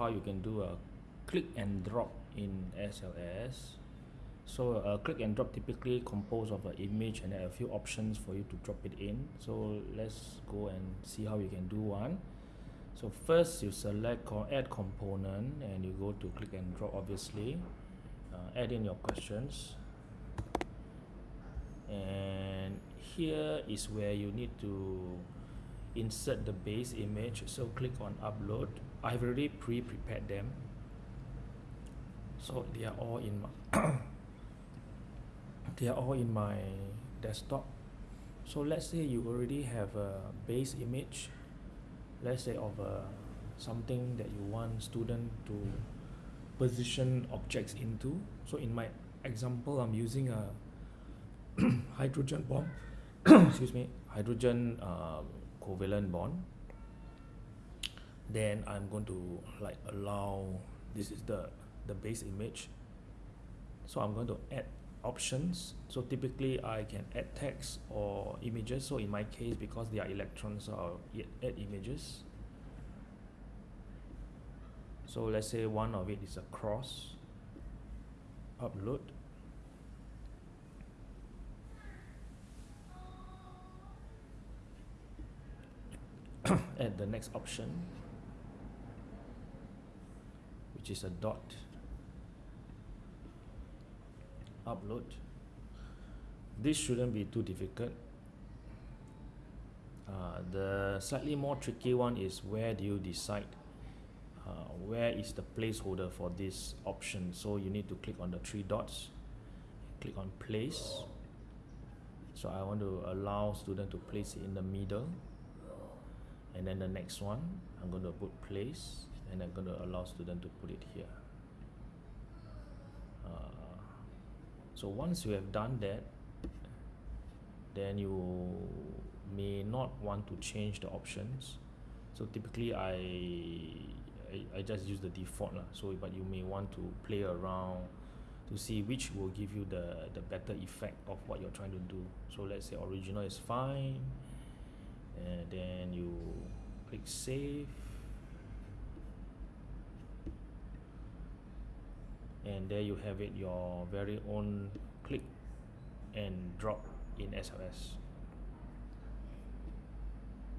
how you can do a click and drop in SLS. So a click and drop typically composed of an image and a few options for you to drop it in. So let's go and see how you can do one. So first you select add component and you go to click and drop obviously. Uh, add in your questions. And here is where you need to insert the base image. So click on upload. I've already pre-prepared them. So they are all in my they are all in my desktop. So let's say you already have a base image let's say of a something that you want student to position objects into. So in my example I'm using a hydrogen bomb. Excuse me hydrogen um, covalent bond then I'm going to like allow this is the the base image. So I'm going to add options. So typically I can add text or images. So in my case because they are electrons I'll add images. So let's say one of it is a cross upload add the next option which is a dot upload. This shouldn't be too difficult. Uh, the slightly more tricky one is where do you decide uh, where is the placeholder for this option? So you need to click on the three dots click on place. So I want to allow student to place it in the middle and then the next one I'm going to put place and I'm going to allow student to put it here. Uh, so once you have done that then you may not want to change the options. So typically I I, I just use the default lah. so but you may want to play around to see which will give you the the better effect of what you're trying to do. So let's say original is fine and then save and there you have it your very own click and drop in SLS